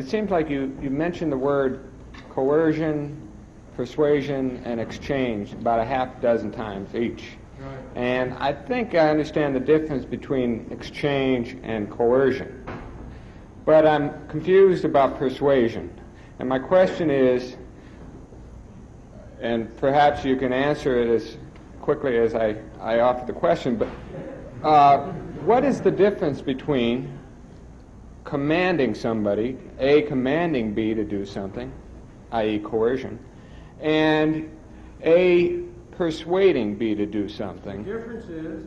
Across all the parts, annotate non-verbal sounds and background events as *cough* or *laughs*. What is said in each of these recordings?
it seems like you, you mentioned the word coercion, persuasion, and exchange about a half dozen times each. Right. And I think I understand the difference between exchange and coercion. But I'm confused about persuasion. And my question is, and perhaps you can answer it as quickly as I, I offer the question, but uh, what is the difference between commanding somebody, A, commanding B to do something, i.e., coercion, and A, persuading B to do something. The difference is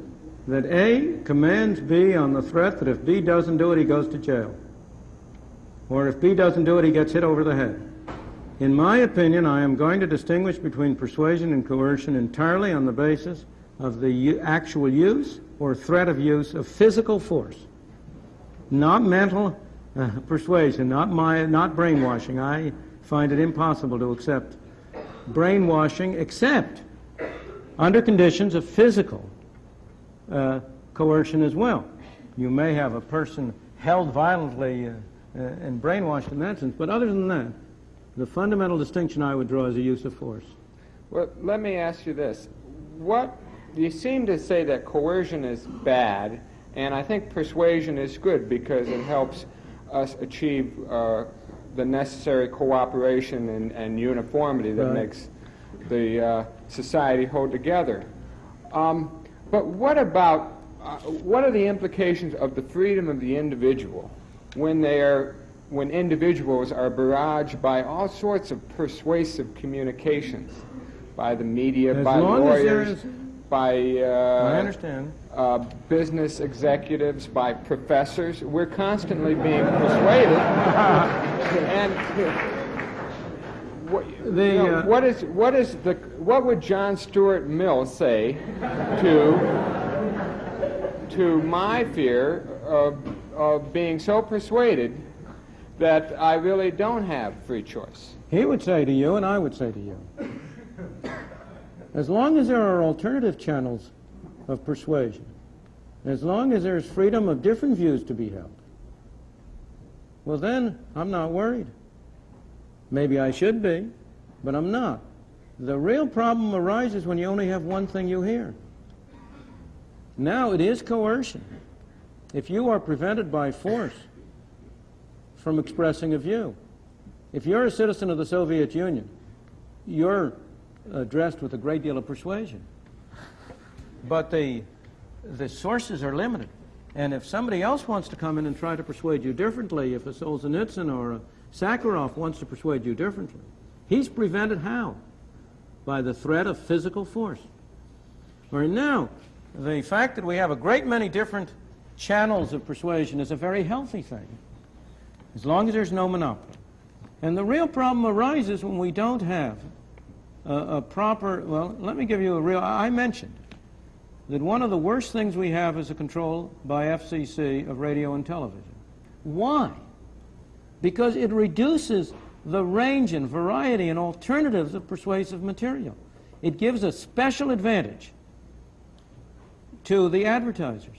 that A commands B on the threat that if B doesn't do it, he goes to jail. Or if B doesn't do it, he gets hit over the head. In my opinion, I am going to distinguish between persuasion and coercion entirely on the basis of the actual use or threat of use of physical force, not mental uh, persuasion, not my, not brainwashing. I find it impossible to accept brainwashing, except under conditions of physical uh, coercion as well. You may have a person held violently uh, uh, and brainwashed in that sense, but other than that, the fundamental distinction I would draw is the use of force. Well, let me ask you this. What you seem to say that coercion is bad, and I think persuasion is good because it helps us achieve uh, the necessary cooperation and, and uniformity that Right. makes the uh, society hold together. Um, but what about uh, what are the implications of the freedom of the individual when they are when individuals are barraged by all sorts of persuasive communications by the media, As by long as there lawyers, is- by uh, I understand. uh, business executives, by professors. We're constantly being persuaded. *laughs* and what, you know, uh, what is what is the what would John Stuart Mill say to to my fear of of being so persuaded that I really don't have free choice? He would say to you, and I would say to you, as long as there are alternative channels of persuasion, as long as there's freedom of different views to be held, well, then I'm not worried. Maybe I should be, but I'm not. The real problem arises when you only have one thing you hear. Now, it is coercion. If you are prevented by force from expressing a view, if you're a citizen of the Soviet Union, you're addressed with a great deal of persuasion. But the, the sources are limited. And if somebody else wants to come in and try to persuade you differently, if a Solzhenitsyn or a Sakharov wants to persuade you differently, he's prevented how? By the threat of physical force. Where now, the fact that we have a great many different channels of persuasion is a very healthy thing, as long as there's no monopoly. And the real problem arises when we don't have a, a proper, well, let me give you a real, I mentioned that one of the worst things we have is a control by FCC of radio and television. Why? Because it reduces the range and variety and alternatives of persuasive material. It gives a special advantage to the advertisers.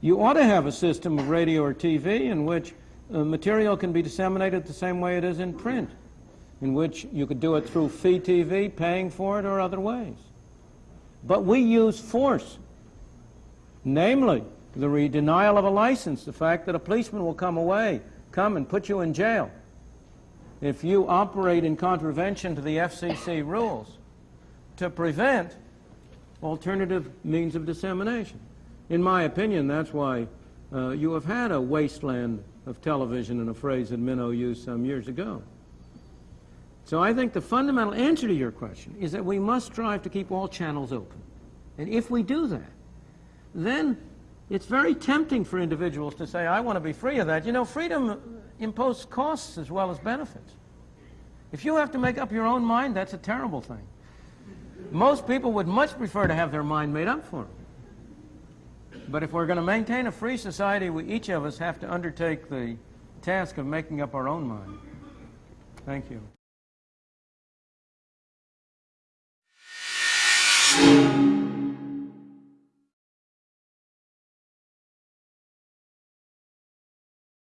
You ought to have a system of radio or TV in which uh, material can be disseminated the same way it is in print, in which you could do it through fee TV, paying for it, or other ways. But we use force, namely the denial of a license, the fact that a policeman will come away, come and put you in jail if you operate in contravention to the FCC rules to prevent alternative means of dissemination. In my opinion, that's why uh, you have had a wasteland of television, in a phrase that Minow used some years ago. So I think the fundamental answer to your question is that we must strive to keep all channels open. And if we do that, then it's very tempting for individuals to say, I want to be free of that. You know, freedom imposes costs as well as benefits. If you have to make up your own mind, that's a terrible thing. Most people would much prefer to have their mind made up for them. But if we're going to maintain a free society, we, each of us have to undertake the task of making up our own mind. Thank you.